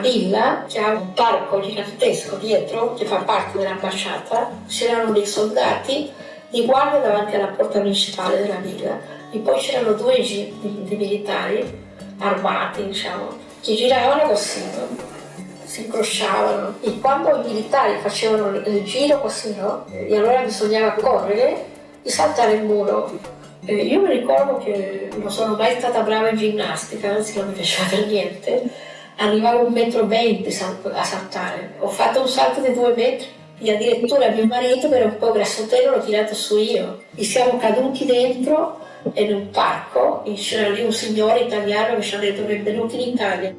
villa che ha un parco gigantesco dietro, che fa parte dell'ambasciata, c'erano dei soldati di guardia davanti alla porta principale della villa e poi c'erano due jeep di, militari armati, diciamo, che giravano così, si incrociavano e quando i militari facevano il giro così, no? E allora bisognava correre e saltare il muro. E io mi ricordo che non sono mai stata brava in ginnastica, anzi non mi piaceva per niente, arrivavo a un metro venti a saltare. Ho fatto un salto di due metri e addirittura mio marito che era un po' grassottello l'ho tirato su io e siamo caduti dentro in un parco e c'era lì un signore italiano che ci ha detto benvenuti in Italia.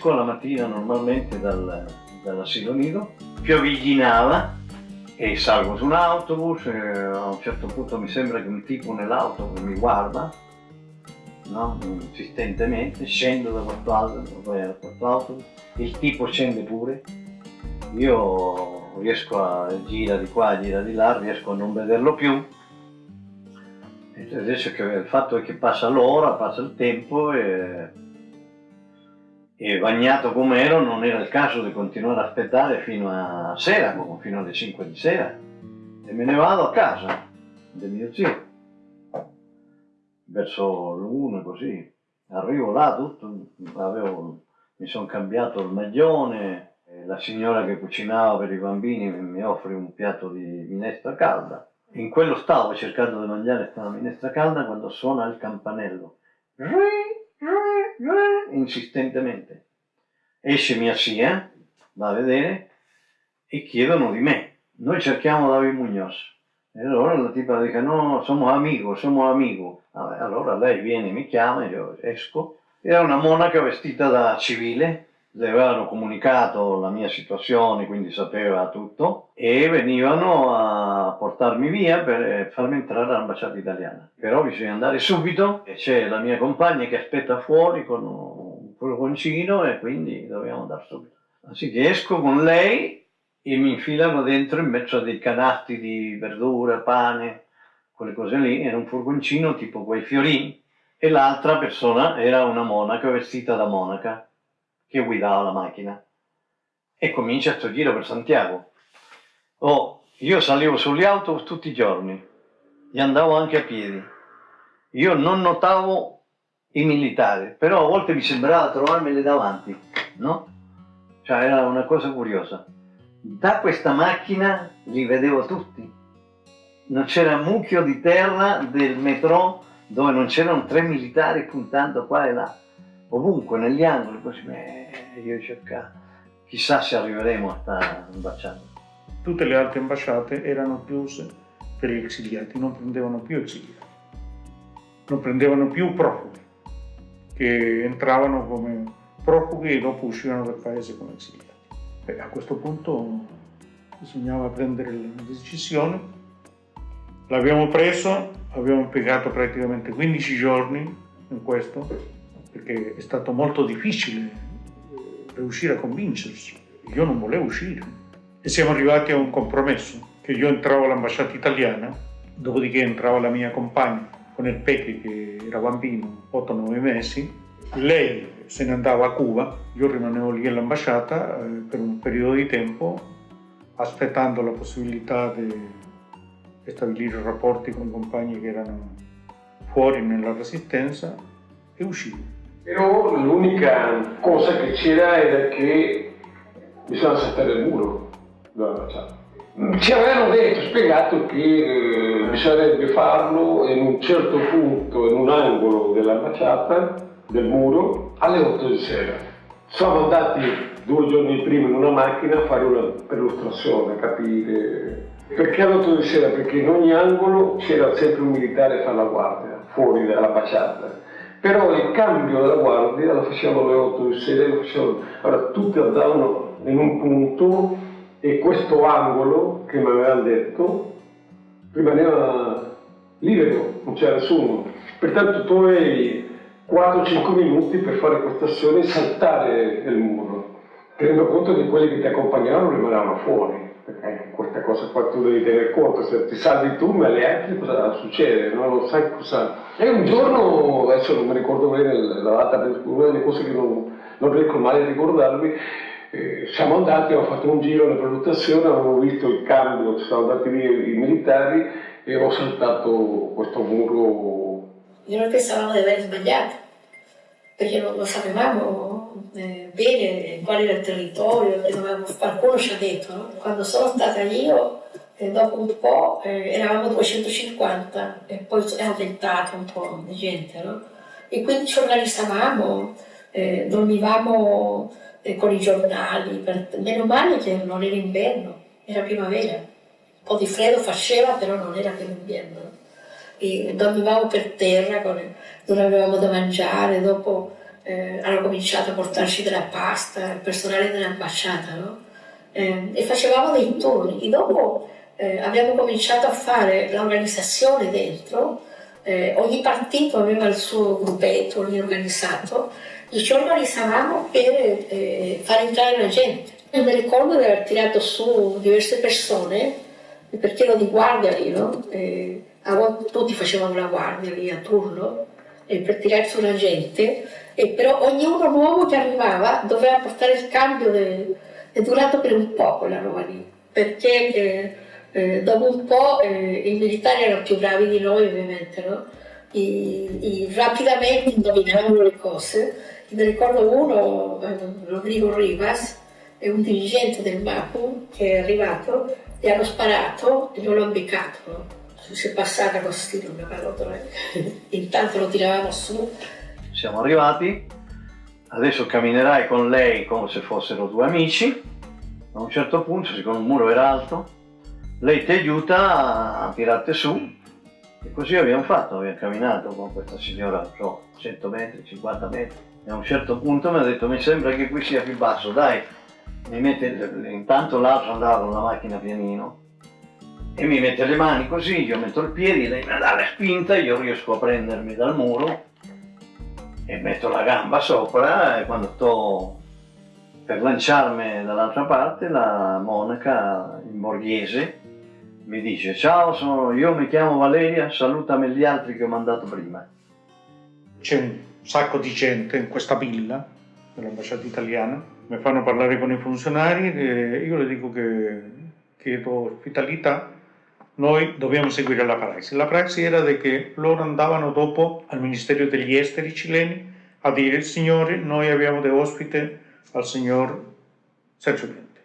Esco la mattina normalmente dal, dall'asilo nido, pioviglinava e salgo su un autobus a un certo punto mi sembra che un tipo nell'auto mi guarda no? insistentemente, scendo da questo autobus, il tipo scende pure, io riesco a girare di qua, gira di là, riesco a non vederlo più adesso che il fatto è che passa l'ora, passa il tempo e e bagnato come ero non era il caso di continuare a aspettare fino a sera, fino alle 5 di sera. E me ne vado a casa del mio zio. Verso l'una così. Arrivo là tutto avevo, mi sono cambiato il maglione la signora che cucinava per i bambini mi offre un piatto di minestra calda. In quello stavo cercando di mangiare questa minestra calda quando suona il campanello insistentemente. Esce mia zia, va a vedere e chiedono di me. Noi cerchiamo David Muñoz. E allora la tipa dice no, siamo amico, siamo amico. Allora lei viene, mi chiama, io esco. Era una monaca vestita da civile, le avevano comunicato la mia situazione, quindi sapeva tutto, e venivano a portarmi via per farmi entrare all'ambasciata italiana. Però bisogna andare subito, e c'è la mia compagna che aspetta fuori con un furgoncino e quindi dobbiamo andare subito. Così che esco con lei e mi infilano dentro in mezzo a dei canasti di verdura, pane, quelle cose lì, era un furgoncino tipo quei fiorini, e l'altra persona era una monaca vestita da monaca che guidava la macchina e comincia questo giro per Santiago. Oh, io salivo sugli autobus tutti i giorni e andavo anche a piedi. Io non notavo i militari, però a volte mi sembrava trovarmeli davanti, no? Cioè era una cosa curiosa. Da questa macchina li vedevo tutti. Non c'era mucchio di terra del metro dove non c'erano tre militari puntando qua e là ovunque, negli angoli, così, beh, io cercavo. Chissà se arriveremo a stare ambasciata. Tutte le altre ambasciate erano chiuse per gli esiliati, non prendevano più esiliati, non prendevano più profughi, che entravano come profughi e dopo uscivano dal paese come esiliati. Beh, a questo punto bisognava prendere la decisione. L'abbiamo preso, abbiamo impiegato praticamente 15 giorni in questo, perché è stato molto difficile eh, riuscire a convincersi. Io non volevo uscire e siamo arrivati a un compromesso, che io entravo all'ambasciata italiana, dopodiché entrava la mia compagna con il Peche che era bambino, 8-9 mesi, lei se ne andava a Cuba, io rimanevo lì all'ambasciata eh, per un periodo di tempo aspettando la possibilità di stabilire rapporti con compagni che erano fuori nella resistenza e uscire. Però l'unica cosa che c'era era che bisogna saltare il muro Ci avevano detto, spiegato che eh, bisognerebbe farlo in un certo punto, in un angolo dell'ambasciata, del muro, alle 8 di sera. Siamo andati due giorni prima in una macchina a fare una perlustrazione, a capire. Perché alle 8 di sera? Perché in ogni angolo c'era sempre un militare a fare la guardia, fuori dall'ambasciata però il cambio della guardia lo facevano alle 8 di sera, lo facevano, allora tutti andavano in un punto e questo angolo che mi avevano detto rimaneva libero, non c'era nessuno. Pertanto tu avevi 4-5 minuti per fare questa azione e saltare il muro, tenendo conto che quelli che ti accompagnavano rimanevano fuori. Perché questa cosa qua tu devi tener conto, se ti salvi tu ma le altre cosa succede, non lo sai cosa. E un giorno, adesso non mi ricordo bene la data, una delle cose che non, non riesco mai a ricordarmi, eh, siamo andati, abbiamo fatto un giro, una prenotazione, avevamo visto il cambio, ci sono andati via i militari e ho saltato questo muro. Io noi pensavamo di aver sbagliato, perché non lo sapevamo eh, bene qual era il territorio, che dovevamo, qualcuno ci ha detto, no? quando sono stata io, eh, dopo un po' eh, eravamo 250 e poi è aumentato un po' di gente, no? e quindi ci organizzavamo, eh, dormivamo eh, con i giornali, per, meno male che non era inverno, era primavera, un po' di freddo faceva però non era per inverno. E dormivamo per terra, con, non avevamo da mangiare, dopo eh, hanno cominciato a portarci della pasta, il personale dell'ambasciata, no? eh, e facevamo dei turni. E dopo eh, abbiamo cominciato a fare l'organizzazione dentro, eh, ogni partito aveva il suo gruppetto organizzato e ci organizzavamo per eh, far entrare la gente. Io mi ricordo di aver tirato su diverse persone, perché ero di guardia lì, no? E a volte tutti facevano la guardia lì a turno, per tirare su la gente, e però ognuno nuovo che arrivava doveva portare il cambio, de, è durato per un po' quella roba lì, perché eh, eh, dopo un po' eh, i militari erano più bravi di noi ovviamente, no? I, i, rapidamente indovinavano le cose mi ricordo uno, eh, Rodrigo Rivas, è un dirigente del MAPU che è arrivato, gli hanno sparato e non l'hanno beccato. Si è passata così, mi pallottola. Intanto lo tiravamo su. Siamo arrivati, adesso camminerai con lei come se fossero due amici. A un certo punto, siccome il muro era alto, lei ti aiuta a tirarti su. E così abbiamo fatto, abbiamo camminato con questa signora, so, 100 metri, 50 metri. E a un certo punto mi ha detto mi sembra che qui sia più basso, dai, mi mette, intanto l'altro andava con la macchina pianino. E mi mette le mani così, io metto il piede, lei mi dà la spinta, io riesco a prendermi dal muro e metto la gamba sopra e quando sto per lanciarmi dall'altra parte la monaca in borghese mi dice ciao, sono, io mi chiamo Valeria, salutami gli altri che ho mandato prima. C'è un sacco di gente in questa villa dell'ambasciata italiana, mi fanno parlare con i funzionari e io le dico che chiedo ospitalità, noi dobbiamo seguire la prassi. La prassi era che loro andavano dopo al Ministero degli Esteri cileni a dire signore noi abbiamo da ospite al signor Sergio Mende.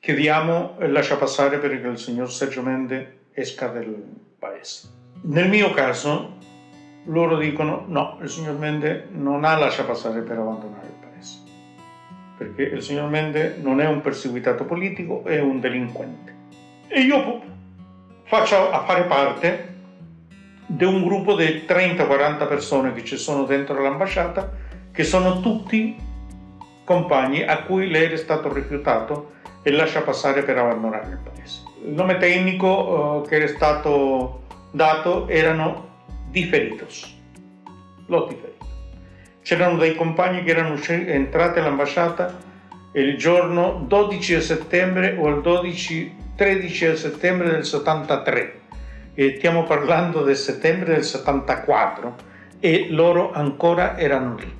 Chiediamo e lascia passare perché il signor Sergio Mende esca del paese. Nel mio caso loro dicono no, il signor Mende non ha lascia passare per abbandonare il paese, perché il signor Mende non è un perseguitato politico, è un delinquente. E io faccio a fare parte di un gruppo di 30-40 persone che ci sono dentro l'ambasciata, che sono tutti compagni a cui lei è stato rifiutato e lascia passare per abbandonare il paese. Il nome tecnico eh, che è stato dato erano diferidos, l'ho diferito. C'erano dei compagni che erano entrati all'ambasciata il giorno 12 settembre o il 12, 13 settembre del 73 e stiamo parlando del settembre del 74 e loro ancora erano lì.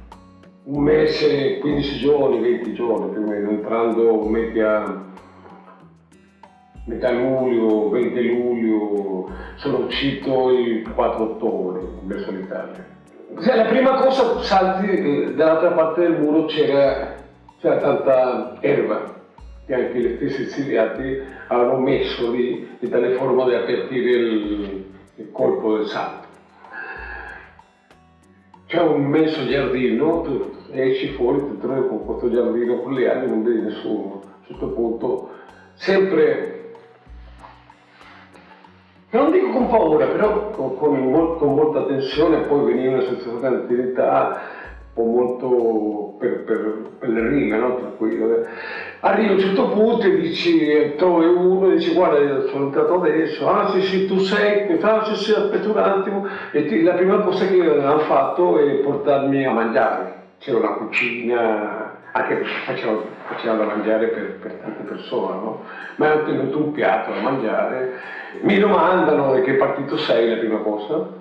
Un mese, 15 giorni, 20 giorni più o meno, entrando media metà luglio, 20 luglio, sono uscito il 4 ottobre verso l'Italia. La prima cosa, salti, eh, dall'altra parte del muro c'era, tanta erba che anche gli stessi esiliati avevano messo lì di tale forma da avvertire il, il colpo del salto. C'è un immenso giardino, tu esci fuori, ti trovi con questo giardino con le ali, non vedi nessuno. A certo punto, sempre non dico con paura, però con, con, con molta tensione, poi veniva una sensazione di antichità, po' molto per, per, per le rime, no? Tranquillo. Arrivi a un certo punto e dici, trovi uno e dici guarda sono entrato adesso, ah sì sì tu sei, ah sì sì aspetta un attimo, e ti, la prima cosa che hanno fatto è portarmi a mangiare, c'era una cucina, anche perché facevano, da mangiare per, per tante persone, no? Ma hanno tenuto un piatto da mangiare, mi domandano di che partito sei la prima cosa,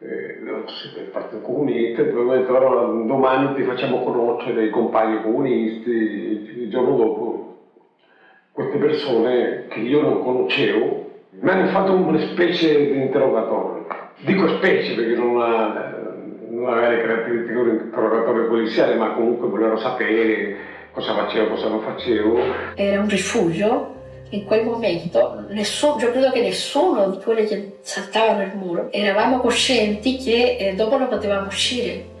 eh, il Partito Comunista, poi però domani ti facciamo conoscere i compagni comunisti, il giorno dopo queste persone che io non conoscevo mi hanno fatto una specie di interrogatorio. Dico specie perché non ha, non aveva le caratteristiche di un interrogatorio poliziale, ma comunque volevano sapere cosa facevo, cosa non facevo. Era un rifugio in quel momento nessuno, io credo che nessuno di quelli che saltavano il muro eravamo coscienti che eh, dopo non potevamo uscire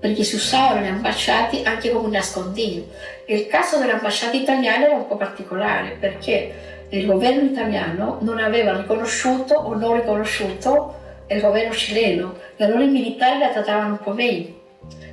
perché si usavano le ambasciate anche come un nascondiglio. Il caso dell'ambasciata italiana era un po' particolare perché il governo italiano non aveva riconosciuto o non riconosciuto il governo cileno e allora i militari la trattavano un po' meglio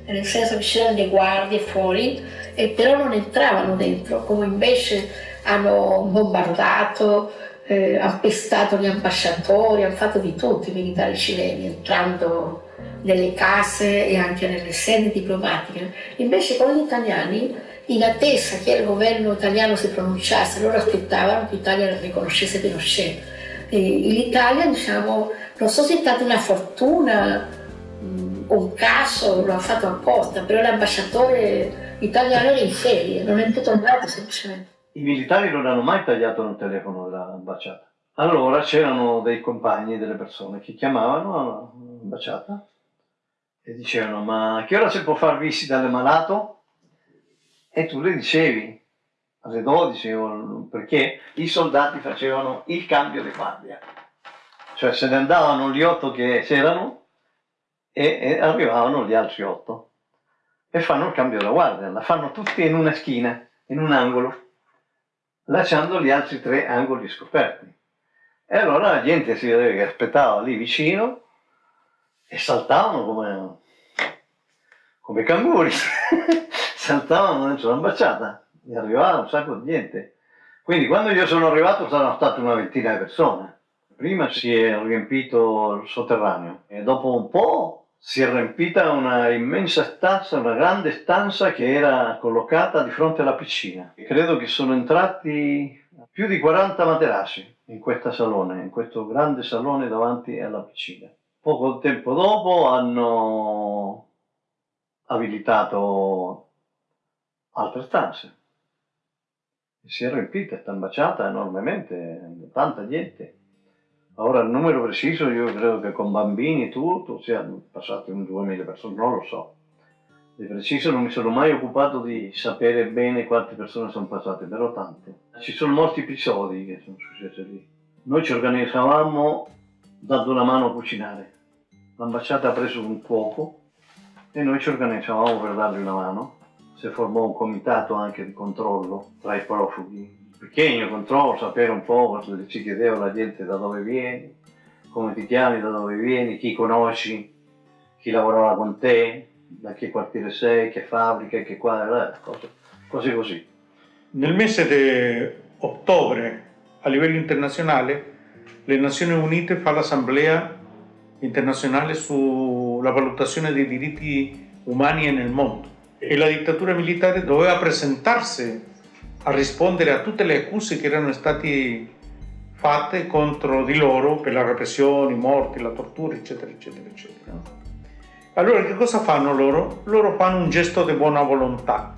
nel senso che c'erano le guardie fuori e però non entravano dentro come invece hanno bombardato, eh, hanno pestato gli ambasciatori, hanno fatto di tutto i militari cileni, entrando nelle case e anche nelle sedi diplomatiche. Invece con gli italiani, in attesa che il governo italiano si pronunciasse, loro aspettavano che l'Italia riconoscesse Pinochet. L'Italia, diciamo, non so se è stata una fortuna, un caso, lo ha fatto apposta, però l'ambasciatore italiano era in ferie, non è più tornato semplicemente i militari non hanno mai tagliato il telefono dell'ambasciata. Allora c'erano dei compagni, delle persone che chiamavano l'ambasciata e dicevano ma a che ora si può far visita all'ammalato? E tu le dicevi alle 12 perché i soldati facevano il cambio di guardia. Cioè se ne andavano gli otto che c'erano e, e arrivavano gli altri otto e fanno il cambio della guardia, la fanno tutti in una schina, in un angolo lasciando gli altri tre angoli scoperti. E allora la gente si che aspettava lì vicino e saltavano come, come canguri, saltavano dentro l'ambasciata e arrivava un sacco di gente. Quindi quando io sono arrivato saranno state una ventina di persone. Prima si è riempito il sotterraneo e dopo un po' si è riempita una immensa stanza, una grande stanza che era collocata di fronte alla piscina. Credo che sono entrati più di 40 materassi in questo salone, in questo grande salone davanti alla piscina. Poco tempo dopo hanno abilitato altre stanze. Si è riempita, sta ambasciata enormemente, tanta gente. Ora il numero preciso io credo che con bambini tutto siano passati un 2000 persone, non lo so. Di preciso non mi sono mai occupato di sapere bene quante persone sono passate, però tante. Ci sono molti episodi che sono successi lì. Noi ci organizzavamo dando una mano a cucinare. L'ambasciata ha preso un cuoco e noi ci organizzavamo per dargli una mano. Si formò un comitato anche di controllo tra i profughi pequeño controllo, sapere un po', ci chiedeva la gente da dove vieni, come ti chiami, da dove vieni, chi conosci, chi lavorava con te, da che quartiere sei, che fabbrica, che qua, eh, cose, cose così. Nel mese di ottobre a livello internazionale le Nazioni Unite fa l'assemblea internazionale sulla valutazione dei diritti umani nel mondo e la dittatura militare doveva presentarsi a rispondere a tutte le accuse che erano state fatte contro di loro per la repressione, i morti, la tortura, eccetera, eccetera, eccetera. Allora che cosa fanno loro? Loro fanno un gesto di buona volontà,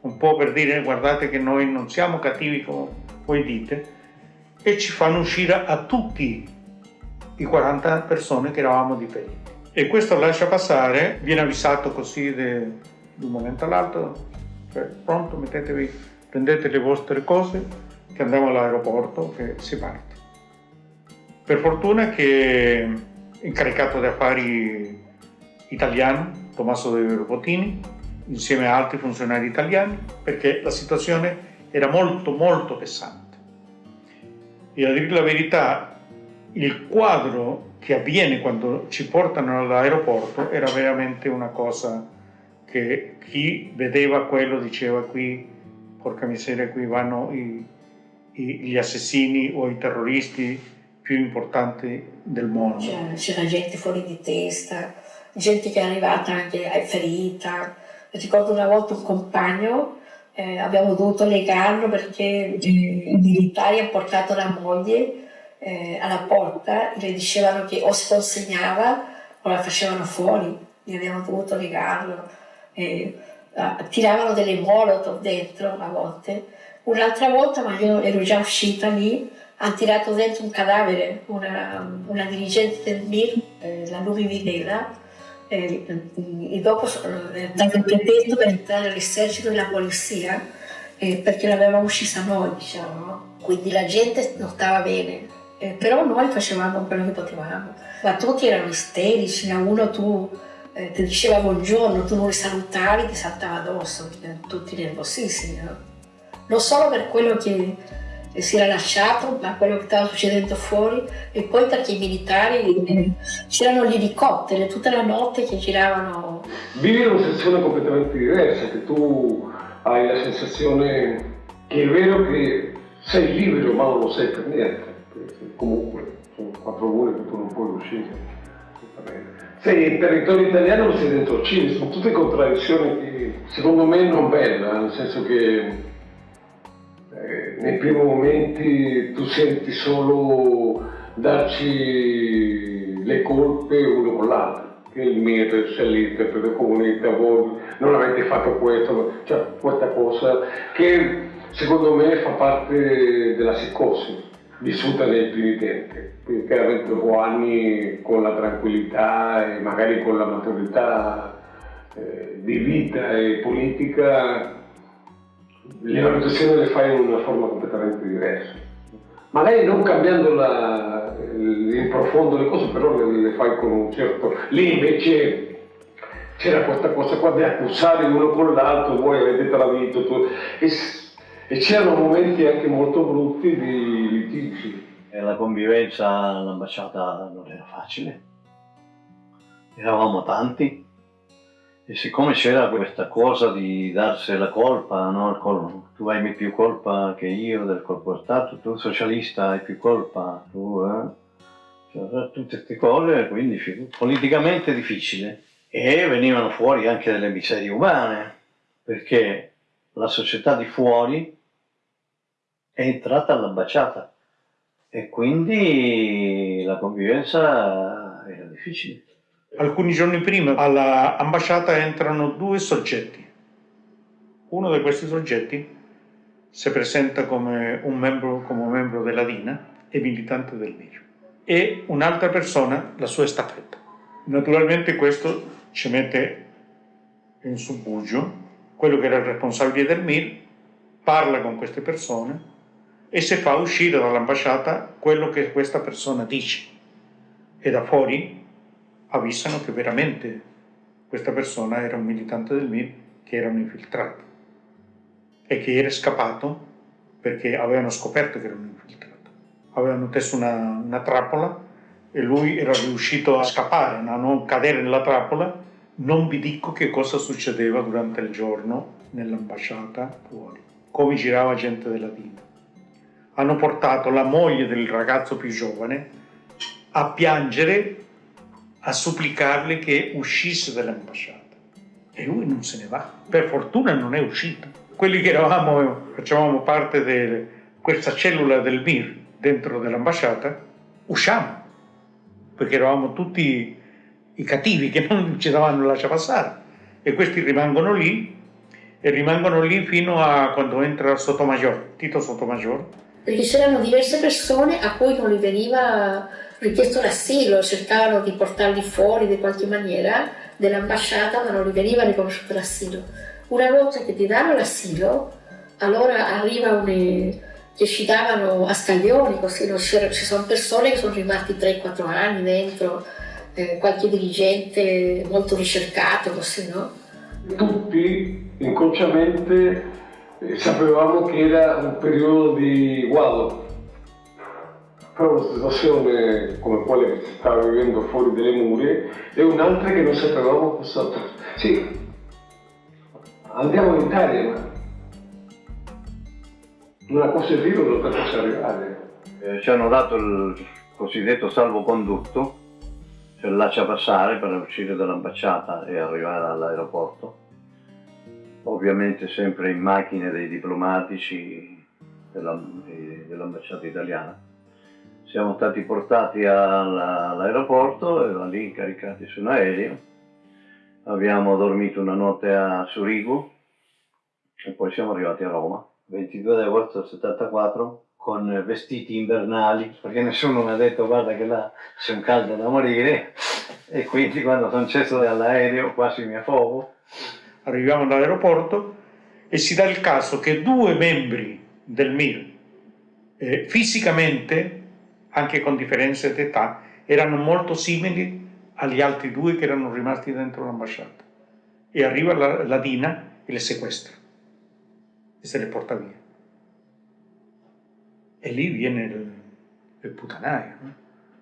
un po' per dire guardate che noi non siamo cattivi come voi dite, e ci fanno uscire a tutti i 40 persone che eravamo di feriti. E questo lascia passare, viene avvisato così di un momento all'altro, cioè pronto, mettetevi prendete le vostre cose che andiamo all'aeroporto che si parte. Per fortuna che incaricato di affari italiano, Tommaso De Botini, insieme a altri funzionari italiani, perché la situazione era molto molto pesante. E a dire la verità, il quadro che avviene quando ci portano all'aeroporto era veramente una cosa che chi vedeva quello diceva qui, porca miseria, qui vanno i, i, gli assassini o i terroristi più importanti del mondo. C'era, gente fuori di testa, gente che è arrivata anche ferita. Ricordo una volta un compagno, eh, abbiamo dovuto legarlo perché i militari hanno portato la moglie eh, alla porta e le dicevano che o si consegnava o la facevano fuori, e abbiamo dovuto legarlo. Eh, tiravano delle molotov dentro a volte. Un'altra volta, ma io ero già uscita lì, hanno tirato dentro un cadavere, una, una dirigente del MIR, eh, la Luvi Videla, e, e dopo è stato il pretesto per entrare all'esercito della polizia eh, perché l'avevamo uccisa noi, diciamo. Quindi la gente non stava bene, eh, però noi facevamo quello che potevamo. Ma tutti erano isterici, a uno tu eh, ti diceva buongiorno, tu non li salutavi, ti saltava addosso, tutti nervosissimi. No? Non solo per quello che si era lasciato, ma quello che stava succedendo fuori, e poi perché i militari eh, c'erano gli elicotteri tutta la notte che giravano. Vivi una sensazione completamente diversa, che tu hai la sensazione che è vero che sei libero, ma non lo sei per niente comunque sono quattro mura che tu non puoi uscire. Sei in territorio italiano o sei dentro Cile, sono tutte contraddizioni che secondo me non bella, nel senso che eh, nei primi momenti tu senti solo darci le colpe uno con l'altro che il mito, se l'interprete comunità, voi non avete fatto questo, cioè questa cosa che secondo me fa parte della psicosi vissuta nei primi tempi, quindi chiaramente dopo anni con la tranquillità e magari con la maturità eh, di vita e politica, le valutazioni le fai in una forma completamente diversa. Magari non cambiando la, in profondo le cose, però le, le fai con un certo... Lì invece c'era questa cosa qua di accusare uno con l'altro, voi avete tradito, tu... e c'erano momenti anche molto brutti di litigi. E la convivenza all'ambasciata non era facile, eravamo tanti e siccome c'era questa cosa di darsi la colpa, no? tu hai più colpa che io del colpo Stato, tu socialista hai più colpa, tu, eh? cioè, tutte queste cose, quindi politicamente difficile. E venivano fuori anche delle miserie umane, perché la società di fuori è entrata all'ambasciata e quindi la convivenza era difficile. Alcuni giorni prima all'ambasciata entrano due soggetti. Uno di questi soggetti si presenta come un membro, come membro della DINA e militante del MIR e un'altra persona la sua estafetta. Naturalmente questo ci mette in subbuglio quello che era il responsabile del MIR, parla con queste persone e se fa uscire dall'ambasciata quello che questa persona dice e da fuori avvisano che veramente questa persona era un militante del MIR che era un infiltrato e che era scappato perché avevano scoperto che era un infiltrato. Avevano teso una, una trappola e lui era riuscito a scappare, a non cadere nella trappola. Non vi dico che cosa succedeva durante il giorno nell'ambasciata fuori, come girava gente della DINA hanno portato la moglie del ragazzo più giovane a piangere, a supplicarle che uscisse dall'ambasciata. E lui non se ne va. Per fortuna non è uscito. Quelli che eravamo, facevamo parte di questa cellula del MIR dentro dell'ambasciata, usciamo. Perché eravamo tutti i cattivi che non ci davano lascia passare. E questi rimangono lì e rimangono lì fino a quando entra Sotomayor, Tito Sotomayor, perché c'erano diverse persone a cui non gli veniva richiesto l'asilo, cercavano di portarli fuori di qualche maniera dell'ambasciata, ma non gli veniva riconosciuto l'asilo. Una volta che ti danno l'asilo, allora arriva un che ci davano a scaglioni, così ci sono persone che sono rimasti 3-4 anni dentro, eh, qualche dirigente molto ricercato, così, no? Tutti inconsciamente sapevamo che era un periodo di guado, però una situazione come quella che si stava vivendo fuori dalle mura e un'altra che non sapevamo cosa... Sì, andiamo in Italia, ma una cosa è vero, un'altra cosa è reale. Eh, ci hanno dato il cosiddetto salvocondotto, cioè lascia passare per uscire dall'ambasciata e arrivare all'aeroporto. Ovviamente sempre in macchine dei diplomatici dell'ambasciata italiana siamo stati portati all'aeroporto e da lì caricati su un aereo. Abbiamo dormito una notte a Surigo e poi siamo arrivati a Roma. 22 agosto del 74 con vestiti invernali perché nessuno mi ha detto guarda che là c'è un caldo da morire e quindi quando sono sceso dall'aereo quasi mi affogo. Arriviamo all'aeroporto e si dà il caso che due membri del MIR eh, fisicamente anche con differenze d'età, erano molto simili agli altri due che erano rimasti dentro l'ambasciata. E arriva la, la Dina e le sequestra e se le porta via. E lì viene il, il putanaio, no?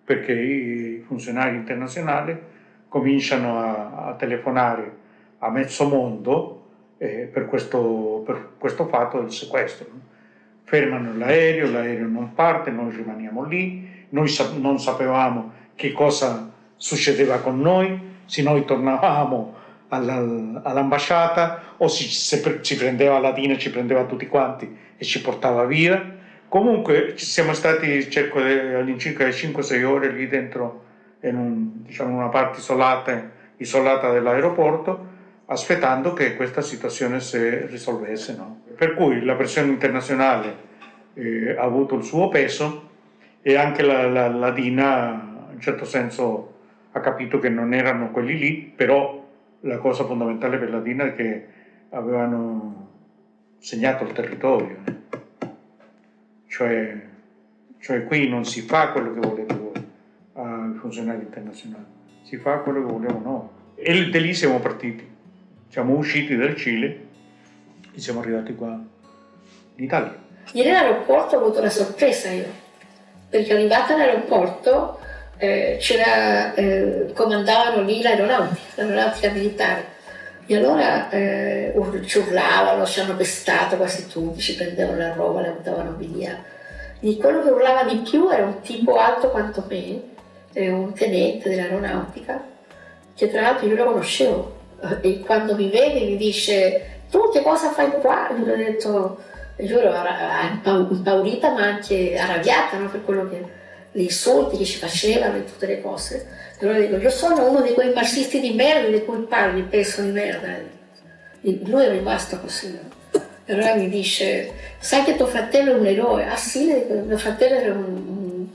perché i funzionari internazionali cominciano a, a telefonare a mezzo mondo eh, per, questo, per, questo, fatto del sequestro. No? fermano l'aereo, l'aereo non parte, noi rimaniamo lì, noi sa non sapevamo che cosa succedeva con noi, se noi tornavamo all'ambasciata o si, se ci prendeva Latina, ci prendeva tutti quanti e ci portava via. Comunque siamo stati cerco all'incirca 5-6 ore lì dentro in un, diciamo, una parte isolata, isolata dell'aeroporto aspettando che questa situazione si risolvesse. No? Per cui la pressione internazionale eh, ha avuto il suo peso e anche la, la, la Dina in certo senso ha capito che non erano quelli lì, però la cosa fondamentale per la Dina è che avevano segnato il territorio, cioè, cioè qui non si fa quello che volete voi ai funzionari internazionali, si fa quello che vogliamo noi. E da lì siamo partiti siamo usciti dal Cile e siamo arrivati qua in Italia. Ieri all'aeroporto ho avuto una sorpresa io, perché arrivata all'aeroporto eh, eh, comandavano lì l'aeronautica, l'aeronautica militare. E allora eh, ci urlavano, ci hanno pestato quasi tutti, ci prendevano la roba, la buttavano via. E quello che urlava di più era un tipo alto quanto me, eh, un tenente dell'aeronautica, che tra l'altro io lo conoscevo, e quando mi vede mi dice tu che cosa fai qua? Io gli ho detto, io ero impaurita ma anche arrabbiata no? per quello che, gli insulti che ci facevano e tutte le cose. E allora dico, io sono uno di quei marxisti di merda di cui parli, pezzo di merda. E lui è rimasto così. E allora mi dice, sai che tuo fratello è un eroe? Ah sì, mio fratello era un, un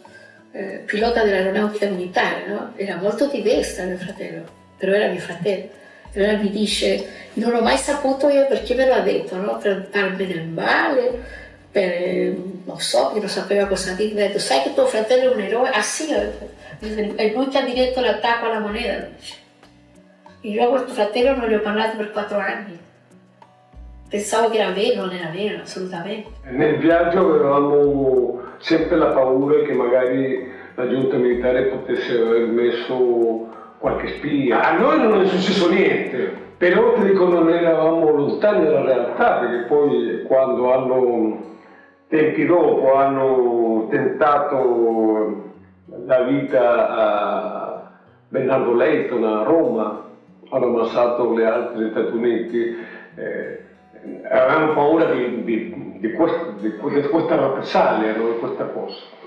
eh, pilota dell'aeronautica militare, no? Era molto di destra mio fratello, però era mio fratello. Allora mi dice, non ho mai saputo io perché me l'ha detto, no? per farmi del male, per, non so, che non sapeva cosa dire, mi ha detto, sai che tuo fratello è un eroe? Ah sì, è lui che ha diretto l'attacco alla moneta. Io a questo fratello non gli ho parlato per quattro anni. Pensavo che era vero, non era vero, assolutamente. Nel viaggio avevamo sempre la paura che magari la giunta militare potesse aver messo qualche spia. A noi non è successo niente, però ti dico non eravamo lontani dalla realtà, perché poi quando hanno, tempi dopo, hanno tentato la vita a Bernardo Leighton a Roma, hanno ammazzato le altre Uniti, eh, avevamo paura di, di, di, questa, di, questa rappresaglia, di questa cosa.